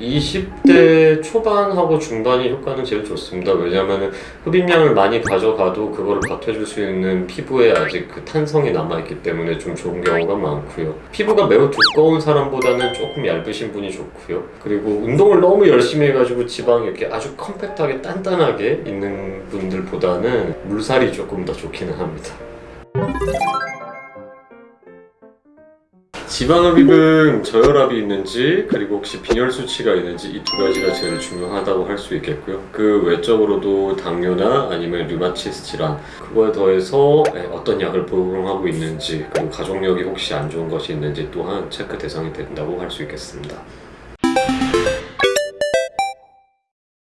20대 초반하고 중반이 효과는 제일 좋습니다. 왜냐하면 흡입량을 많이 가져가도 그거를 버텨줄 수 있는 피부에 아직 그 탄성이 남아있기 때문에 좀 좋은 경우가 많고요. 피부가 매우 두꺼운 사람보다는 조금 얇으신 분이 좋고요. 그리고 운동을 너무 열심히 해가지고 지방이 이렇게 아주 컴팩트하게 단단하게 있는 분들보다는 물살이 조금 더 좋기는 합니다. 지방흡입은 저혈압이 있는지 그리고 혹시 빈혈 수치가 있는지 이 두 가지가 제일 중요하다고 할 수 있겠고요. 그 외적으로도 당뇨나 아니면 류마티스 질환 그거에 더해서 예, 어떤 약을 복용하고 있는지 그리고 가족력이 혹시 안 좋은 것이 있는지 또한 체크 대상이 된다고 할 수 있겠습니다.